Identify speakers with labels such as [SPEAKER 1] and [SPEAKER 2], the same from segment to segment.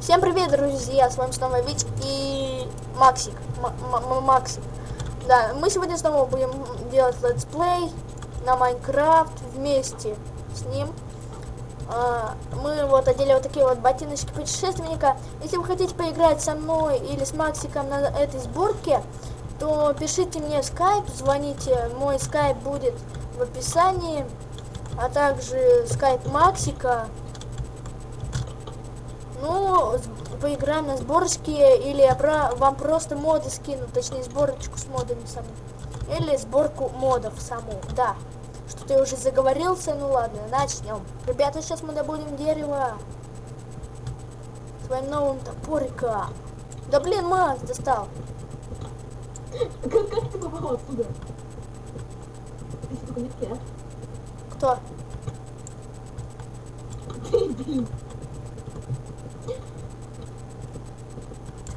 [SPEAKER 1] Всем привет, друзья! С вами снова Вить и Максик. М- М- Максик. Да, мы сегодня снова будем делать летсплей на Minecraft вместе с ним. А, Мы вот одели вот такие вот ботиночки путешественника. Если вы хотите поиграть со мной или с Максиком на этой сборке, то пишите мне в скайп, звоните. Мой скайп будет в описании, а также скайп Максика. Ну, поиграем на сборочке, или я про- вам просто моды скину, точнее сборочку с модами саму. Или сборку модов саму, да. Что ты уже заговорился, ну ладно, начнем. Ребята, сейчас мы добудем дерево. Своим новым топориком. Да блин, Макс достал.
[SPEAKER 2] Как, как ты попал оттуда? Ты что, я?
[SPEAKER 1] Кто?
[SPEAKER 2] Ты, блин.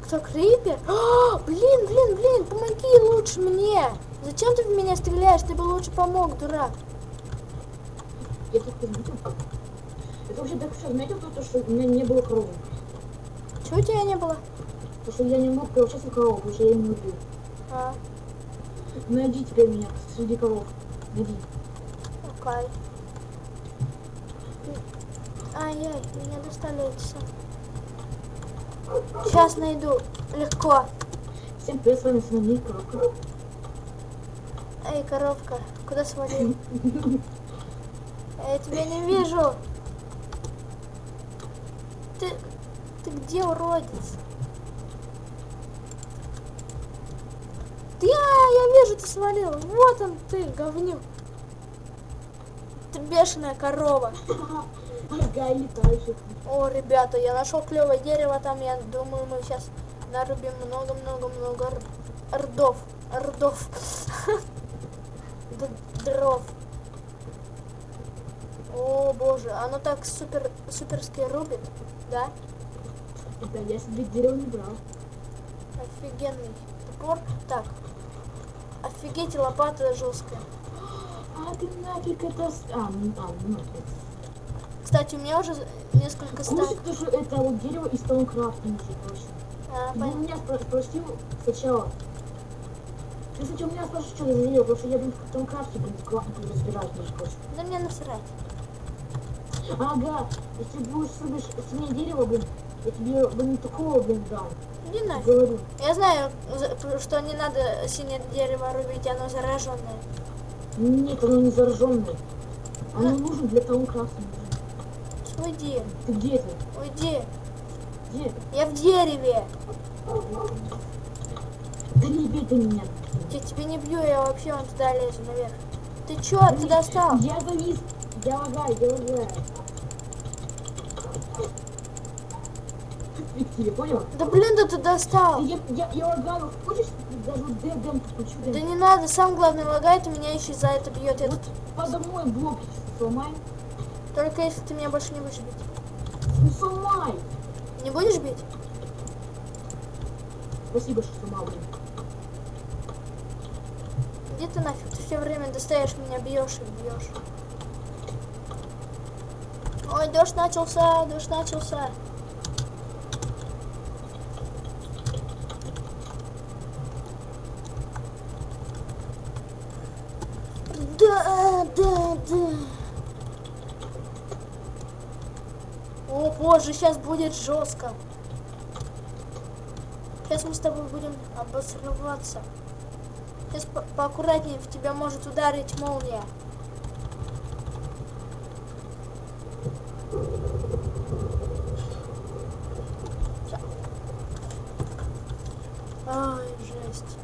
[SPEAKER 1] Кто, Крипер? А, блин, блин, блин, помоги лучше мне. Зачем ты в меня стреляешь? Ты бы лучше помог, дурак.
[SPEAKER 2] Я тут заметил. Это вообще так что заметил то, что у меня не было коровы.
[SPEAKER 1] Чего у тебя не было?
[SPEAKER 2] Потому что я не мог превращаться в корову, потому что я ее не убил.
[SPEAKER 1] А,
[SPEAKER 2] Найди теперь меня среди коров. Найди.
[SPEAKER 1] окей. Ай-яй, меня достали эти все. Сейчас найду. Легко.
[SPEAKER 2] Всем привет, с вами Синамик Коровка.
[SPEAKER 1] Эй, коровка, куда свалил? Я тебя не вижу. Ты, ты где, уродец? Да, я вижу, ты свалил. Вот он ты, говнюк. Ты бешеная корова.
[SPEAKER 2] Ага, летающих.
[SPEAKER 1] О, ребята, я нашел клевое дерево там. Я думаю, мы сейчас нарубим много-много-много рдов. Рдов. Дров. О, боже, оно так супер, суперски рубит, да?
[SPEAKER 2] Да, я себе дерево не брал.
[SPEAKER 1] Офигенный топор. Так. Офигеть, лопата жесткая.
[SPEAKER 2] А ты нафиг это... А, ну, а, ну нафиг.
[SPEAKER 1] Кстати, у меня уже несколько стак.
[SPEAKER 2] Слушай, то, что это вот дерево из Таункрафта, точно.
[SPEAKER 1] А,
[SPEAKER 2] Ты
[SPEAKER 1] пон-
[SPEAKER 2] меня спро- спросил сначала. Ты сначала меня спрашиваешь, что за дерево, потому что я, блин, в Таункрафте, блин, классно разбираюсь, между прочим.
[SPEAKER 1] Да мне насрать.
[SPEAKER 2] Ага, если будешь срубишь синее дерево, блин, я тебе, блин, такого, блин, дам.
[SPEAKER 1] Не нафиг.
[SPEAKER 2] Говорю.
[SPEAKER 1] Я знаю, за- что не надо синее дерево рубить, оно зараженное.
[SPEAKER 2] Нет, оно не зараженное. Оно нужно для Таункрафта. нужно.
[SPEAKER 1] Уйди,
[SPEAKER 2] Ты где ты?
[SPEAKER 1] уйди.
[SPEAKER 2] Где?
[SPEAKER 1] Я в дереве.
[SPEAKER 2] Да не бей ты меня.
[SPEAKER 1] Я тебе не бью, я вообще вон туда лезу наверх. Ты чё, ты достал?
[SPEAKER 2] Я завис. Я лагаю, я лагаю. Понял?
[SPEAKER 1] Да блин, да ты достал.
[SPEAKER 2] Я, я, я лагаю. Хочешь, даже вот дем подключу?
[SPEAKER 1] Да не надо, сам главный лагает, и меня еще за это бьет. Я
[SPEAKER 2] Вот подо мной блок сломай.
[SPEAKER 1] Только если ты меня больше не будешь бить.
[SPEAKER 2] Ну сломай.
[SPEAKER 1] Не будешь бить?
[SPEAKER 2] Спасибо, что блин.
[SPEAKER 1] Где ты нафиг? Ты все время достаешь меня, бьешь и бьешь. Ой, дождь начался, дождь начался. Да, да, да. О боже, сейчас будет жестко. Сейчас мы с тобой будем обосрываться. Сейчас по поаккуратнее, в тебя может ударить молния. Ай, жесть.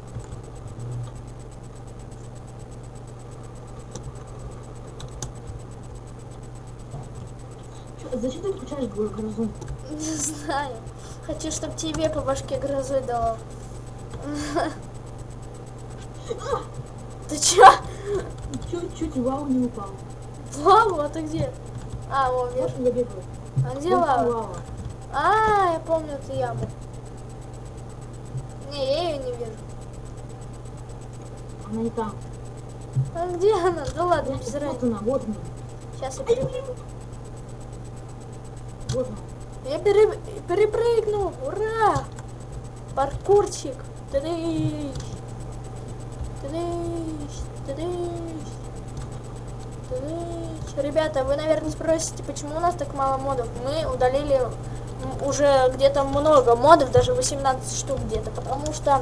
[SPEAKER 2] Чё, Зачем ты включаешь гро- грозу?
[SPEAKER 1] Не знаю. Хочу, чтобы тебе по башке грозой дало. Ты чё?
[SPEAKER 2] Чуть-чуть лаву не упал.
[SPEAKER 1] Лаву? А ты где? А, вон, вижу.
[SPEAKER 2] Вот я бегаю.
[SPEAKER 1] А где лава?
[SPEAKER 2] лава.
[SPEAKER 1] А, я помню эту яму. Не, я ее не вижу.
[SPEAKER 2] Она не там.
[SPEAKER 1] А где она? Да ладно, без
[SPEAKER 2] Вот
[SPEAKER 1] разницы.
[SPEAKER 2] она, вот она.
[SPEAKER 1] Сейчас я перебегу.
[SPEAKER 2] Вот.
[SPEAKER 1] Я пере- перепрыгнул! Ура! Паркурчик! Тадыщ! Тадыщ! Тадыщ! Тадыщ! Ребята, вы, наверное, спросите, почему у нас так мало модов? Мы удалили уже где-то много модов, даже 18 штук где-то, потому что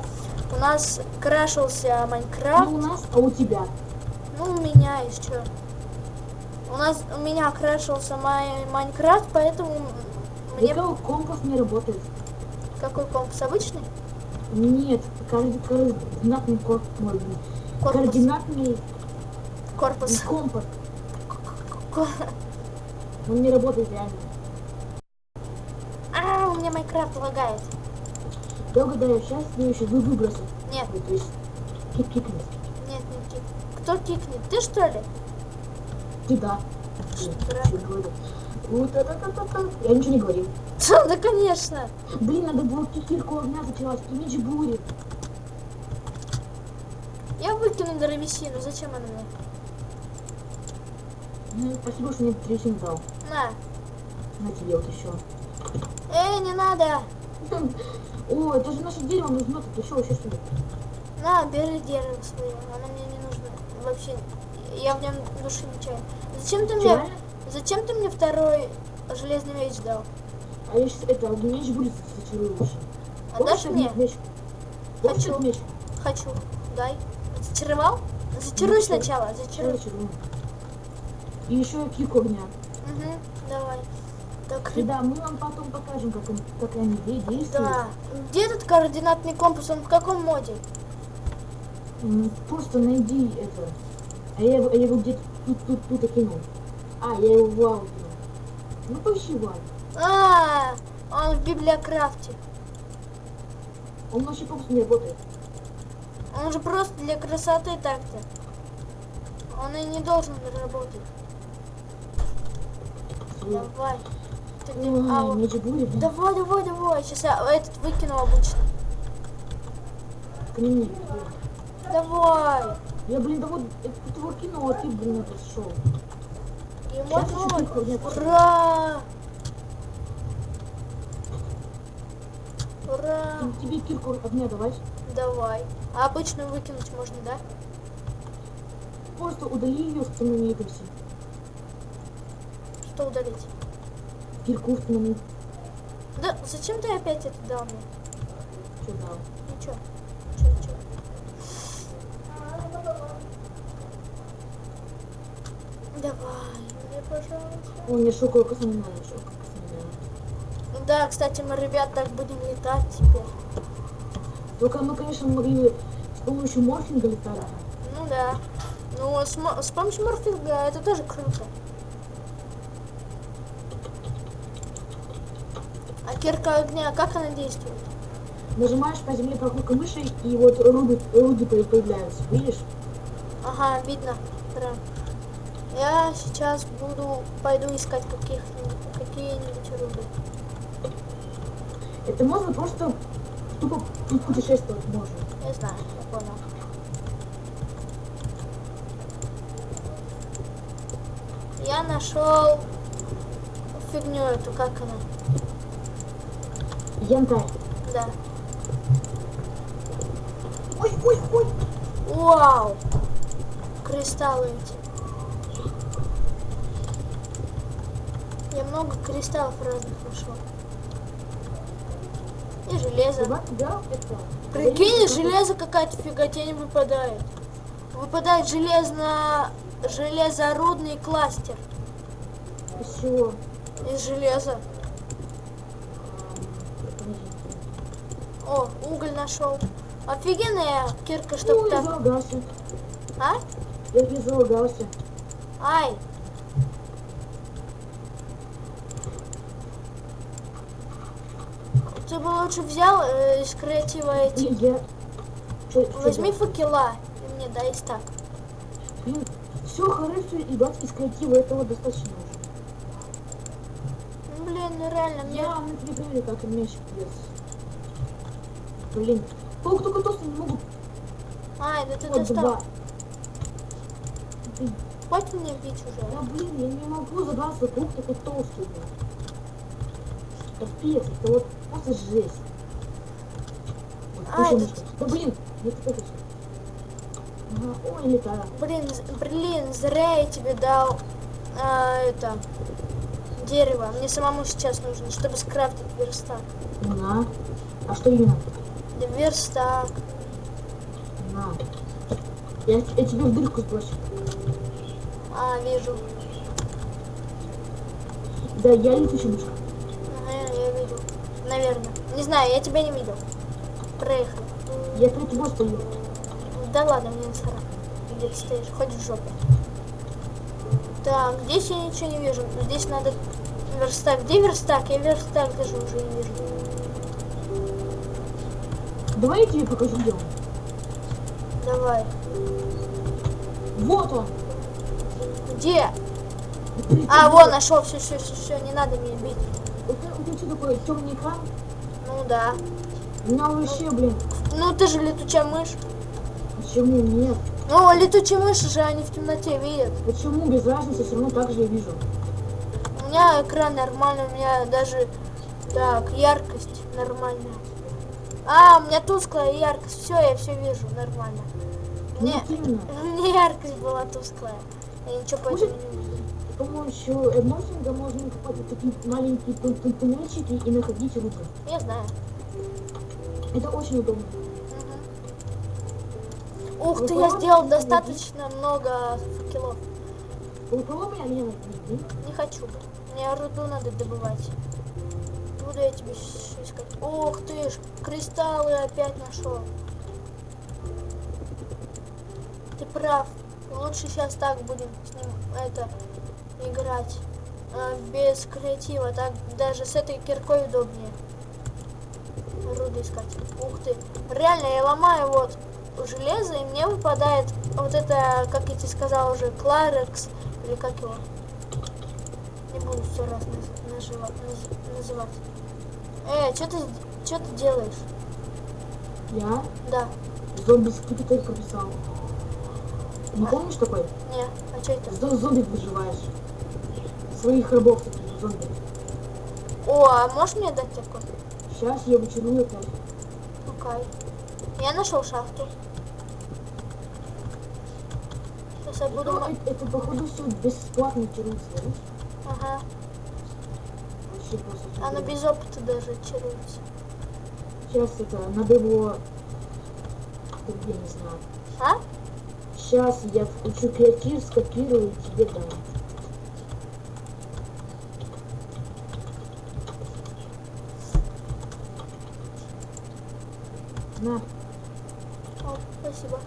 [SPEAKER 1] у нас крашился Майнкрафт.
[SPEAKER 2] Не у нас, а у тебя.
[SPEAKER 1] Ну, у меня еще. У нас у меня крашился май Майнкрафт, поэтому мне
[SPEAKER 2] Мне... компас не работает.
[SPEAKER 1] какой компас обычный?
[SPEAKER 2] Нет, коорди- координатный корпус.
[SPEAKER 1] Корпус.
[SPEAKER 2] Координатный
[SPEAKER 1] Корпус.
[SPEAKER 2] компас.
[SPEAKER 1] Ко-
[SPEAKER 2] Он не работает реально.
[SPEAKER 1] А, у меня Майнкрафт лагает.
[SPEAKER 2] Я угадаю, сейчас следующий вы выбросы.
[SPEAKER 1] Нет,
[SPEAKER 2] Ой, То есть кик кикнет.
[SPEAKER 1] нет, не кик. Кто кикнет? Ты что ли?
[SPEAKER 2] Ты да. Я говорю? Вот это, это, это. Я ничего не говорил.
[SPEAKER 1] Да, конечно.
[SPEAKER 2] Блин, надо было кирку огня зачелась. И меч бури.
[SPEAKER 1] Я выкину древесину. Зачем она мне?
[SPEAKER 2] Ну, спасибо, что мне трясин дал.
[SPEAKER 1] На.
[SPEAKER 2] На тебе вот еще.
[SPEAKER 1] Эй, не надо.
[SPEAKER 2] О, это же наше дерево нужно. Ты что, вообще что ли?
[SPEAKER 1] На, бери дерево свое. Оно мне не нужно. Вообще, я в нем души не чаю. Зачем ты мне... Зачем ты мне второй железный меч дал?
[SPEAKER 2] А я сейчас это, меч будет лучше.
[SPEAKER 1] Отдашь мне?
[SPEAKER 2] меч?
[SPEAKER 1] Хочу.
[SPEAKER 2] меч?
[SPEAKER 1] Хочу. Дай. Зачаровал? Зачаруй
[SPEAKER 2] Ну,
[SPEAKER 1] сначала. Зачаруй.
[SPEAKER 2] зачарую. И еще кику огня.
[SPEAKER 1] Угу, давай. Так,
[SPEAKER 2] И да, мы вам потом покажем, как, он- как они де- действуют.
[SPEAKER 1] да. Где этот координатный компас? Он в каком моде?
[SPEAKER 2] Просто найди это. А я, его- я его где-то тут, тут, тут окинул. А, я его в лаву кинул. Ну поищи в лаву.
[SPEAKER 1] А, он в библиокрафте.
[SPEAKER 2] Он вообще просто не работает.
[SPEAKER 1] Он же просто для красоты так-то. Он и не должен работать. Давай. Ты где? А,
[SPEAKER 2] Ой,
[SPEAKER 1] вот.
[SPEAKER 2] будет.
[SPEAKER 1] Давай, давай, давай. Сейчас я этот выкину обычно. Давай.
[SPEAKER 2] Я, блин, да вот это ты его кинул, а ты, блин, это шел.
[SPEAKER 1] Ему
[SPEAKER 2] Сейчас еще
[SPEAKER 1] одной.
[SPEAKER 2] кику огня пошел.
[SPEAKER 1] Ура! Ура!
[SPEAKER 2] Тебе кирку огня давать.
[SPEAKER 1] Давай. А обычную выкинуть можно, да?
[SPEAKER 2] Просто удали ее, установи это все.
[SPEAKER 1] Что удалить?
[SPEAKER 2] Кирку установи.
[SPEAKER 1] Да зачем ты опять это дал мне?
[SPEAKER 2] Что дал?
[SPEAKER 1] Ничего, ничего. Давай, мне, пожалуйста.
[SPEAKER 2] О, не надо, шоковая коса не надо.
[SPEAKER 1] Да, кстати, мы, ребят, так будем летать теперь.
[SPEAKER 2] Только мы, конечно, могли с помощью морфинга летать.
[SPEAKER 1] Ну да. Ну, с, с помощью морфинга это тоже круто. А кирка огня, как она действует?
[SPEAKER 2] Нажимаешь по земле прогулка мыши, и вот руды, руды по- появляются. Видишь?
[SPEAKER 1] Ага, видно. Прям. Я сейчас буду, пойду искать каких какие-нибудь руды.
[SPEAKER 2] Это можно просто тупо пу- путешествовать можно.
[SPEAKER 1] Я знаю, я понял. Я нашел фигню эту, как она?
[SPEAKER 2] Янтарь.
[SPEAKER 1] Да.
[SPEAKER 2] Ой, ой, ой.
[SPEAKER 1] Вау! Кристаллы эти. Много кристаллов разных нашел. И железо.
[SPEAKER 2] Это...
[SPEAKER 1] Прикинь, железо какая-то фиготень выпадает. Выпадает железно... железорудный кластер
[SPEAKER 2] Из чего?
[SPEAKER 1] из железа. О, уголь нашел. Офигенная кирка, чтоб
[SPEAKER 2] Ой,
[SPEAKER 1] так...
[SPEAKER 2] залагался.
[SPEAKER 1] А?
[SPEAKER 2] Я не залагался.
[SPEAKER 1] Ай! Ты бы лучше взял э, из креатива эти.
[SPEAKER 2] И я...
[SPEAKER 1] Возьми факела и мне дай стак.
[SPEAKER 2] Блин, все хорошо, ребят, из креатива этого достаточно уже.
[SPEAKER 1] Ну, блин, ну реально, мне...
[SPEAKER 2] Я тебе говорю, как мячик без. Блин, паук только толстый не могут.
[SPEAKER 1] Ай, да ты
[SPEAKER 2] Вот
[SPEAKER 1] достал.
[SPEAKER 2] два. Блин,
[SPEAKER 1] Хватит мне бить уже.
[SPEAKER 2] да блин, я не могу забраться, паук такой толстый. Капец, это вот просто жесть. Вот,
[SPEAKER 1] А, это-.
[SPEAKER 2] Да блин, не так это Ага, ой, летаю.
[SPEAKER 1] Блин, блин, зря я тебе дал а, это дерево. Мне самому сейчас нужно, чтобы скрафтить верстак.
[SPEAKER 2] На. А что именно?
[SPEAKER 1] Да Верстак.
[SPEAKER 2] На. Я, я тебе в дырку сброшу.
[SPEAKER 1] А, вижу.
[SPEAKER 2] Да, я летучая мышка.
[SPEAKER 1] Наверное. Не знаю, я тебя не видел. Проехали.
[SPEAKER 2] Я перед тобой стою.
[SPEAKER 1] Да ладно, мне насрать. Где ты стоишь? Хоть в жопе. Так, здесь я ничего не вижу. Здесь надо верстак. Где верстак? Я верстак даже уже не вижу.
[SPEAKER 2] Давай я тебе покажу, где он.
[SPEAKER 1] Давай.
[SPEAKER 2] Вот он.
[SPEAKER 1] Где? А, вон, нашел. Все, все, все, все. Не надо меня бить.
[SPEAKER 2] Тебя что такое, темный экран?
[SPEAKER 1] Ну да.
[SPEAKER 2] У меня вообще, блин,
[SPEAKER 1] Ну ты же летучая мышь.
[SPEAKER 2] почему нет?
[SPEAKER 1] Ну, летучие мыши же они в темноте видят.
[SPEAKER 2] Почему без разницы, все равно так же я вижу.
[SPEAKER 1] У меня экран нормальный, у меня даже так, яркость нормальная. А, у меня тусклая яркость. Все, я все вижу нормально.
[SPEAKER 2] Именно.
[SPEAKER 1] мне яркость была тусклая. Я ничего поэтому не увидела.
[SPEAKER 2] Помощью эдмофинга можно вот такие маленькие тун- тун- туннельчики и находить руку.
[SPEAKER 1] Я знаю.
[SPEAKER 2] Это очень удобно.
[SPEAKER 1] Мгм. Ух ты, я сделал достаточно много факелов.
[SPEAKER 2] У кого меня?
[SPEAKER 1] Не хочу. Мне руду надо добывать. Буду я тебе искать. Ух ты ж, кристаллы опять нашел. Ты прав. Лучше сейчас так будем с ним это играть. А, без креатива. Так даже с этой киркой удобнее. Руду искать. Ух ты. Реально, я ломаю вот железо, и мне выпадает вот это, как я тебе сказал уже, Кларекс, или как его. Не буду сто раз наз- нажива- наз- называть. Э, что ты, что ты делаешь?
[SPEAKER 2] Я
[SPEAKER 1] Да,
[SPEAKER 2] зомби скипетр прописал. Не помнишь такой?
[SPEAKER 1] не, а что это?
[SPEAKER 2] Зомби выживаешь. Своих зомби.
[SPEAKER 1] О, а можешь мне дать такой?
[SPEAKER 2] Сейчас я вычерую опять.
[SPEAKER 1] Окей. Я нашел шахту. Сейчас я буду... Ма-
[SPEAKER 2] это, это, походу все бесплатно чаруется, да?
[SPEAKER 1] Ага.
[SPEAKER 2] Вообще просто.
[SPEAKER 1] Оно без опыта даже чаруется.
[SPEAKER 2] Сейчас это, надо его... Я не знаю.
[SPEAKER 1] А?
[SPEAKER 2] Сейчас я включу креатив, скопирую и тебе дам. На,
[SPEAKER 1] О, спасибо.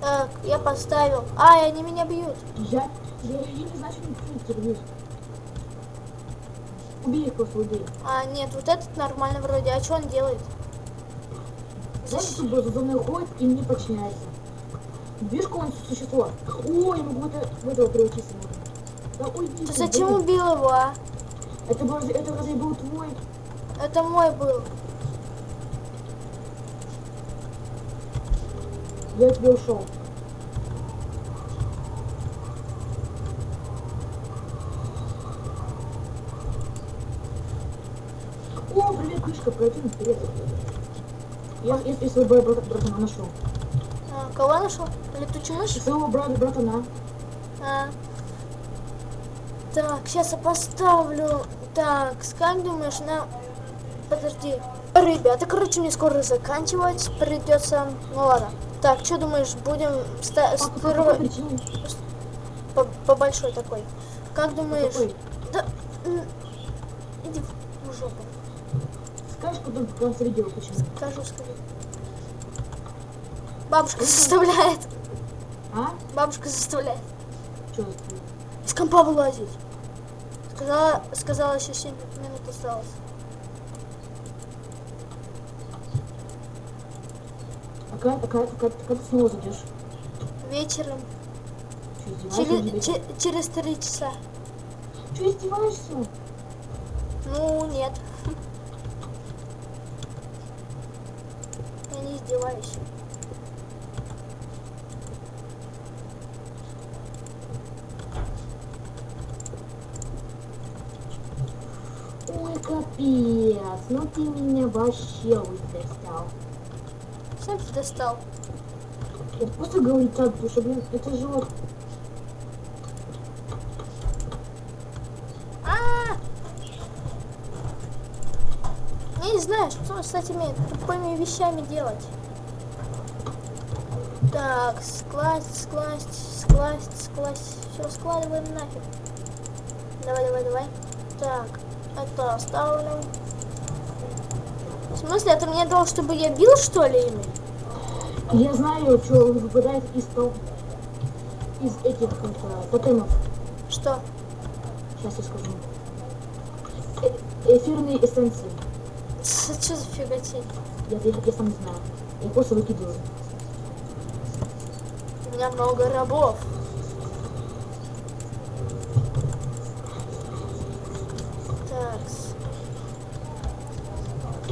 [SPEAKER 1] Так, я поставил. А, они меня бьют.
[SPEAKER 2] я, я, я не знаю, что они терпеть. Убей их просто, убей.
[SPEAKER 1] А, нет, вот этот нормально вроде. А что он делает?
[SPEAKER 2] Знаешь, тут за мной ходит и не подчиняется. Видишь, какое он существо? Ой, я могу это, в этого превратиться. Да уйди.
[SPEAKER 1] Ты
[SPEAKER 2] ты,
[SPEAKER 1] зачем убил его, а?
[SPEAKER 2] Это, разве, это разве был твой?
[SPEAKER 1] Это мой был.
[SPEAKER 2] Я от тебя ушел. О, привет, Мишка, пройди вперед. Я, я, я своего брата, братана нашел.
[SPEAKER 1] А, кого нашел? Летучую мышь?
[SPEAKER 2] Своего брата, братана.
[SPEAKER 1] А. Так, сейчас я поставлю. Так, как думаешь, на... Подожди. Ребята, короче, мне скоро заканчивать придется. Ну ладно. Так, что думаешь, будем ста-
[SPEAKER 2] какой
[SPEAKER 1] строить
[SPEAKER 2] причине?
[SPEAKER 1] по, по большой такой? Как думаешь?
[SPEAKER 2] какой?
[SPEAKER 1] Да, иди в жопу.
[SPEAKER 2] Скажешь, в конце видео почему?
[SPEAKER 1] Скажу, скажу. Бабушка заставляет.
[SPEAKER 2] А?
[SPEAKER 1] Бабушка заставляет.
[SPEAKER 2] Что?
[SPEAKER 1] Из компа вылазить. Сказала, сказала, еще 7 минут осталось.
[SPEAKER 2] А когда, когда, когда ты снова зайдешь?
[SPEAKER 1] Вечером. Через, че- через три часа.
[SPEAKER 2] Что, издеваешься?
[SPEAKER 1] Ну, нет. Я не издеваюсь.
[SPEAKER 2] Капец, ну ты меня вообще удостал.
[SPEAKER 1] Сам ты достал.
[SPEAKER 2] Я просто говорю так, потому что, блин, это же вот...
[SPEAKER 1] А! Я не знаю, что с этими тупыми вещами делать. Так, скласть, скласть, скласть, скласть. Все, складываем нафиг. Давай, давай, давай. Так, это оставлю. В смысле, это мне дал, чтобы я бил, что ли, ими?
[SPEAKER 2] Я знаю, что выпадает из того... Из этих это, тотемов.
[SPEAKER 1] Что?
[SPEAKER 2] Сейчас я скажу. Э- эфирные эссенции.
[SPEAKER 1] Что за фиготень?
[SPEAKER 2] Я, я, я сам не знаю. Я просто выкидываю.
[SPEAKER 1] У меня много рабов.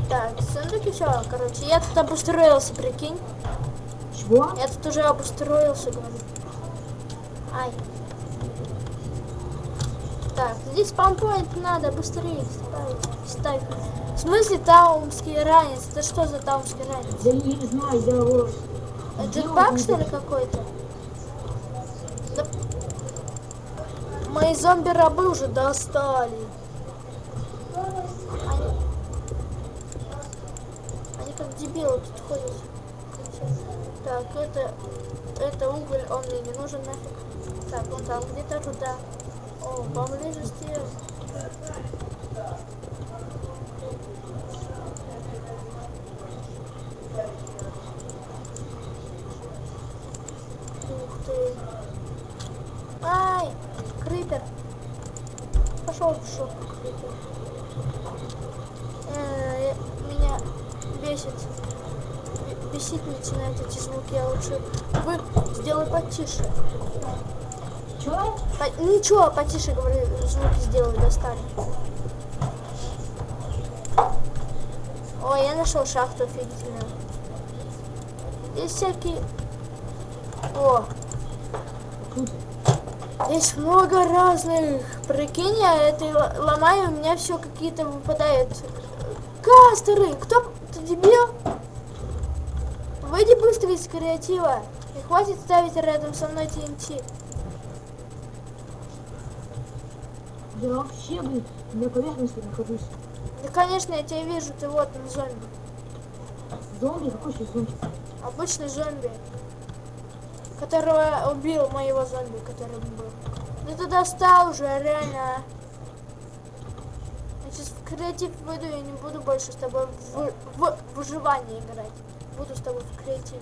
[SPEAKER 1] Так, сундуки все, короче, я тут обустроился, прикинь.
[SPEAKER 2] Чего?
[SPEAKER 1] Я тут уже обустроился, говорю. Ай. Так, здесь спампоинт надо быстрее ставить. Ставь. В смысле таумский ранец? Это что за таумский ранец?
[SPEAKER 2] Я не знаю, я вот...
[SPEAKER 1] Это
[SPEAKER 2] делал
[SPEAKER 1] баг, что ли, какой-то? Да- Мои зомби-рабы уже достали. Они... Дебилы тут ходят. Так, это... Это уголь, он мне не нужен нафиг. Так, он там где-то туда. О, поблизости. Ух ты. Ай, крипер. Пошел в шопу, крипер. Э, меня бесит. Б- Бесить начинают эти лучше вы сделай потише.
[SPEAKER 2] Чего?
[SPEAKER 1] По- Ничего, потише, говорю, звуки сделай, достали. Ой, я нашел шахту офигительную. Здесь всякие... О, Здесь много разных. Прикинь, я это ломаю, у меня все какие-то выпадают. Кастеры! Кто? Ты дебил? Выйди быстро из креатива. И хватит ставить рядом со мной TNT.
[SPEAKER 2] я вообще, блин, на поверхности нахожусь.
[SPEAKER 1] Да, конечно, я тебя вижу, ты вот он зомби.
[SPEAKER 2] Зомби? Какой еще зомби?
[SPEAKER 1] Обычный зомби. Которого убил моего зомби, который был. Да ты достал уже, реально. Я сейчас в креатив выйду, я не буду больше с тобой в, в выживание играть. Буду с тобой в креативе.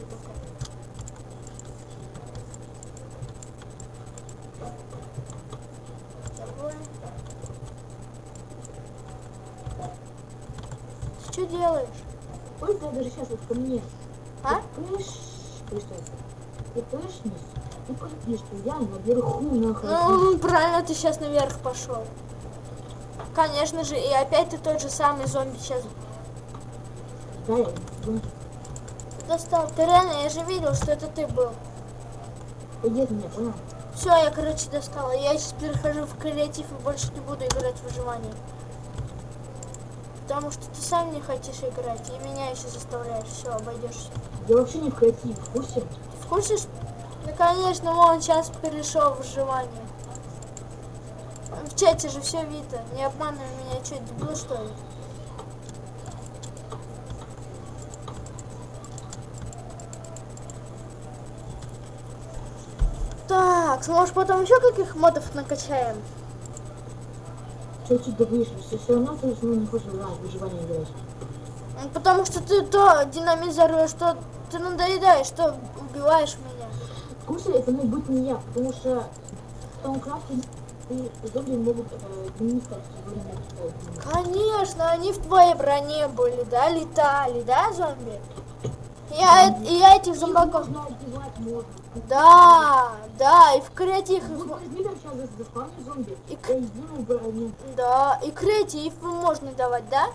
[SPEAKER 1] Давай. Ты что делаешь?
[SPEAKER 2] Ой, ты даже сейчас вот ко мне.
[SPEAKER 1] А?
[SPEAKER 2] Ты пыш... Ты пышнешь и пойди, что я наверху нахожусь.
[SPEAKER 1] Ну, правильно, ты сейчас наверх пошел. Конечно же, и опять ты тот же самый зомби сейчас
[SPEAKER 2] Да.
[SPEAKER 1] Достал. Ты реально, я же видел, что это ты был.
[SPEAKER 2] Иди меня, понял?
[SPEAKER 1] Все, я, короче, достала. Я сейчас перехожу в креатив и больше не буду играть в выживание. Потому что ты сам не хочешь играть, и меня еще заставляешь. Все, обойдешься.
[SPEAKER 2] Я вообще не в креатив, в курсе?
[SPEAKER 1] В курсе, что- Ну, конечно, он сейчас перешел в выживание. В чате же все видно. Не обманывай меня, что, дебил, что ли? Так, может потом еще каких модов накачаем?
[SPEAKER 2] Что чуть добьешь, все, все равно ты ну, не хочешь в выживание играть.
[SPEAKER 1] Ну, Потому что ты то динамизируешь, то ты надоедаешь, то убиваешь меня.
[SPEAKER 2] Курсе это мог быть не я, потому что в том крафте и зомби могут э, не
[SPEAKER 1] Конечно, они в твоей броне были, да, летали, да, зомби? Я, э- я этих
[SPEAKER 2] Их
[SPEAKER 1] зомбаков... Да, да, и в креатив...
[SPEAKER 2] там
[SPEAKER 1] И
[SPEAKER 2] и я сделаю броню.
[SPEAKER 1] Да, и креатив можно давать, да?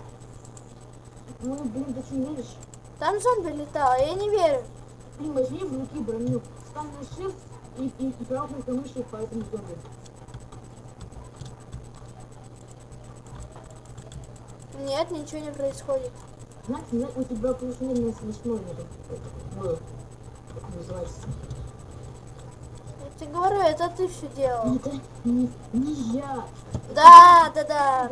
[SPEAKER 2] Ну, блин, ты что не веришь?
[SPEAKER 1] Там зомби летало, я не верю.
[SPEAKER 2] Блин, возьми в руки броню, стань на shift и, и, и правой мышью по этому зомби.
[SPEAKER 1] Нет, ничего не происходит.
[SPEAKER 2] Знаете, зна- у тебя плюс-минус этот, был. Как называется?
[SPEAKER 1] Я тебе говорю, это ты все делал.
[SPEAKER 2] Это не, не я.
[SPEAKER 1] Да, да,
[SPEAKER 2] Я
[SPEAKER 1] да.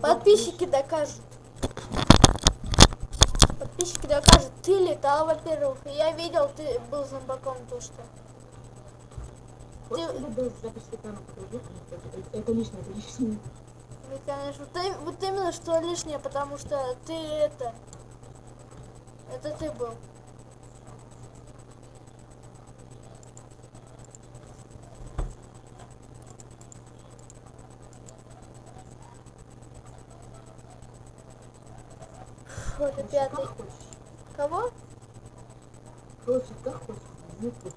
[SPEAKER 1] Подписчики докажут. Подписчики докажут. Ты летал, во-первых. Я видел, ты был зомбаком то, что. Ты-
[SPEAKER 2] это лишнее, это лишнее.
[SPEAKER 1] Ну, конечно, ты- вот именно что лишнее, потому что ты это... Это ты был. Фу, это
[SPEAKER 2] Короче,
[SPEAKER 1] пятый. Кого?
[SPEAKER 2] Короче, как хочешь. Вот это.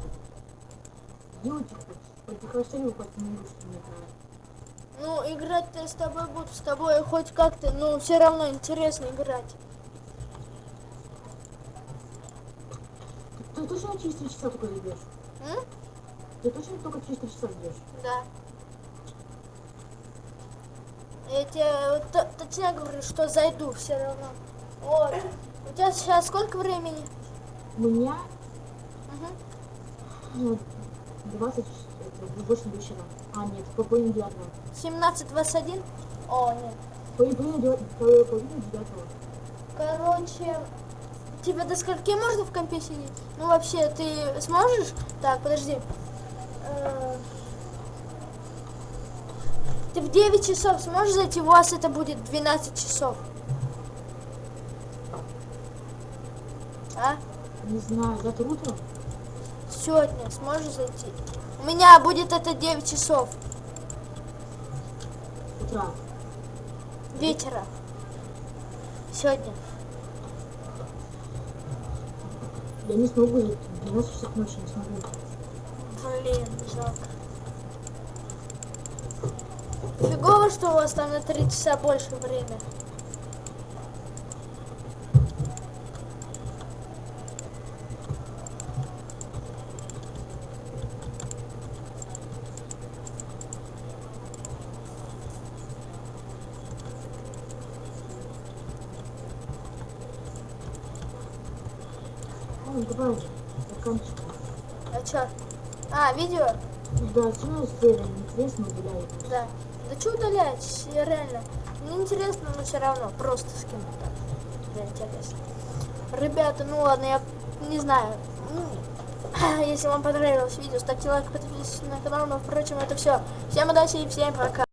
[SPEAKER 2] Делайте хочешь. Хоть прекращение хоть не русский не знаю.
[SPEAKER 1] Ну, играть-то с тобой буду, с тобой хоть как-то, но все равно интересно играть.
[SPEAKER 2] Ты, точно через три часа только идешь?
[SPEAKER 1] М?
[SPEAKER 2] Ты точно только через три часа идешь?
[SPEAKER 1] Да. Я тебе точно говорю, что зайду все равно. Вот. У тебя сейчас сколько времени?
[SPEAKER 2] У меня
[SPEAKER 1] Угу.
[SPEAKER 2] ну, 20, это, 8 вечера. А, нет, по половине девятого.
[SPEAKER 1] 17.21? О, нет.
[SPEAKER 2] По половине девятого. По половине девятого.
[SPEAKER 1] Короче, тебе до скольки можно в компе сидеть? Ну, вообще, ты сможешь? Так, подожди. Э, Ты в 9 часов сможешь зайти? У вас это будет 12 часов. А?
[SPEAKER 2] Не знаю, завтра утром?
[SPEAKER 1] Сегодня сможешь зайти? У меня будет это 9 часов
[SPEAKER 2] Утра.
[SPEAKER 1] вечера. Сегодня.
[SPEAKER 2] Я не смогу зайти. В 12 часов ночи не смогу.
[SPEAKER 1] Блин, жалко. Фигово, что у вас там на 3 часа больше время.
[SPEAKER 2] Ну, давай, заканчивай.
[SPEAKER 1] А чё? А, видео?
[SPEAKER 2] Да, равно серия интересно гуляет.
[SPEAKER 1] Да. Да что удалять? Я Реально. Мне интересно, но все равно. Просто скину так. Да, интересно. Ребята, ну ладно, я не знаю. Ну, Если вам понравилось видео, ставьте лайк, подписывайтесь на канал. Но, впрочем, это все. Всем удачи и всем пока.